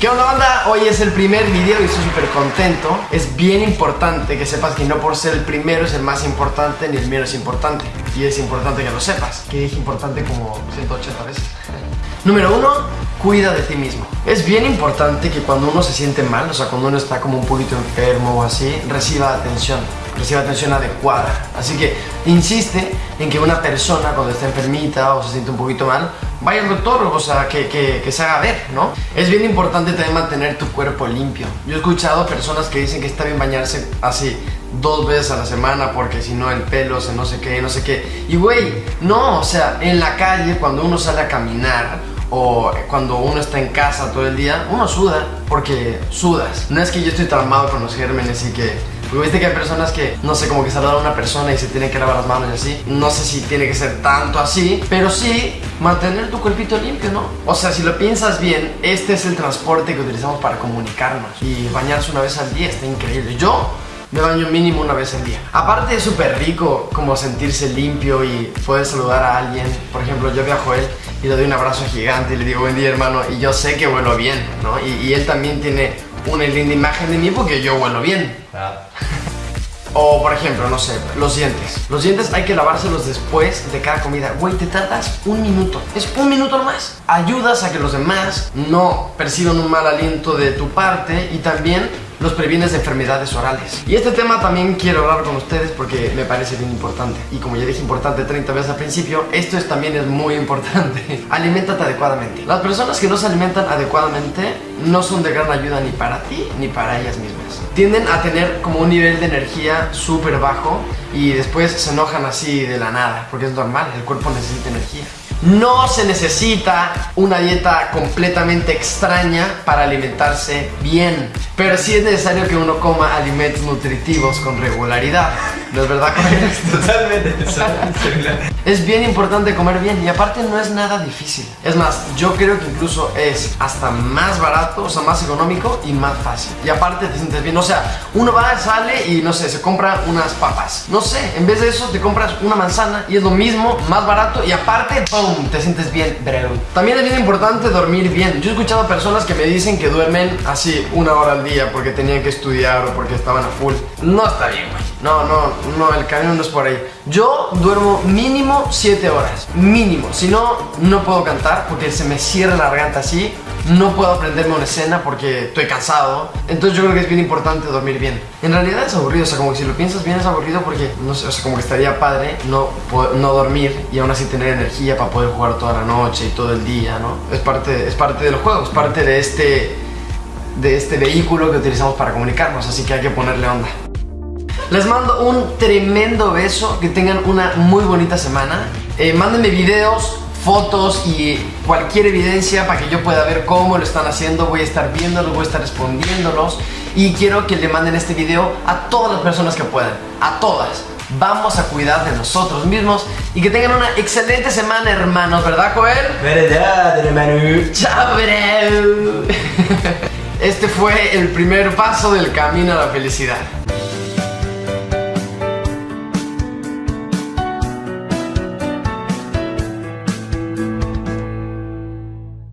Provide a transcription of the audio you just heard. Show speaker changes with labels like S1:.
S1: ¿Qué onda banda? Hoy es el primer video y estoy súper contento. Es bien importante que sepas que no por ser el primero es el más importante ni el menos importante. Y es importante que lo sepas Que dije importante como 180 veces. Número uno, cuida de ti mismo. Es bien importante que cuando uno se siente mal, o sea cuando uno está como un poquito enfermo o así Reciba atención reciba atención adecuada. Así que insiste en que una persona cuando está enfermita o se siente un poquito mal, vaya al doctor, o sea, que, que, se haga ver, ¿no? Es bien importante también mantener tu cuerpo limpio. Yo he escuchado personas que dicen que está bien bañarse así dos veces a la semana porque si no el pelo se no sé qué, no sé qué. Y güey, no, o sea, en la calle cuando uno sale a caminar o cuando uno está en casa todo el día, uno suda porque sudas. No es que yo estoy traumado con los gérmenes y que porque viste que hay personas que, no sé, como que saludan a una persona y se tienen que lavar las manos y así. No sé si tiene que ser tanto así, pero sí mantener tu cuerpito limpio, ¿no? O sea, si lo piensas bien, este es el transporte que utilizamos para comunicarnos. Y bañarse una vez al día está increíble. Yo me baño mínimo una vez al día. Aparte es súper rico como sentirse limpio y poder saludar a alguien. Por ejemplo, yo viajo a él y le doy un abrazo gigante y le digo buen día hermano y yo sé que vuelo bien, ¿no? Y, y él también tiene una linda imagen de mí porque yo huelo bien. O por ejemplo, no sé, los dientes. Los dientes hay que lavárselos después de cada comida. Güey, te tardas un minuto. Es un minuto nomás. Ayudas a que los demás no perciban un mal aliento de tu parte y también los previenes de enfermedades orales. Y este tema también quiero hablar con ustedes porque me parece bien importante. Y como ya dije importante 30 veces al principio, esto es, también es muy importante. Aliméntate adecuadamente. Las personas que no se alimentan adecuadamente no son de gran ayuda ni para ti ni para ellas mismas. Tienden a tener como un nivel de energía súper bajo y después se enojan así de la nada, porque es normal, el cuerpo necesita energía. No se necesita una dieta completamente extraña para alimentarse bien, pero sí es necesario que uno coma alimentos nutritivos con regularidad. ¿No es verdad?
S2: Totalmente.
S1: Es bien importante comer bien y aparte no es nada difícil. Es más, yo creo que incluso es hasta más barato, o sea, más económico y más fácil. Y aparte te sientes bien, o sea, uno va, sale y no sé, se compra unas papas. No sé, en vez de eso te compras una manzana y es lo mismo, más barato y aparte, ¡pum! te sientes bien, bro. También es bien importante dormir bien. Yo he escuchado personas que me dicen que duermen así una hora al día porque tenían que estudiar o porque estaban a full. No está bien, güey. No, no, no, el camino no es por ahí. Yo duermo mínimo 7 horas. Mínimo. Si no, no puedo cantar porque se me cierra la garganta así no puedo aprenderme una escena porque estoy cansado. Entonces yo creo que es bien importante dormir bien. En realidad es aburrido, o sea, como que si lo piensas bien es aburrido porque, no sé, o sea, como que estaría padre no, no dormir y aún así tener energía para poder jugar toda la noche y todo el día, ¿no? Es parte, es parte de los juegos, es parte de este, de este vehículo que utilizamos para comunicarnos, así que hay que ponerle onda. Les mando un tremendo beso, que tengan una muy bonita semana. Eh, mándenme videos, fotos y cualquier evidencia para que yo pueda ver cómo lo están haciendo, voy a estar viéndolos, voy a estar respondiéndolos y quiero que le manden este video a todas las personas que puedan, a todas. Vamos a cuidar de nosotros mismos y que tengan una excelente semana, hermanos, ¿verdad, Joel?
S2: Verdad, hermano.
S1: Chao, bro. Este fue el primer paso del camino a la felicidad.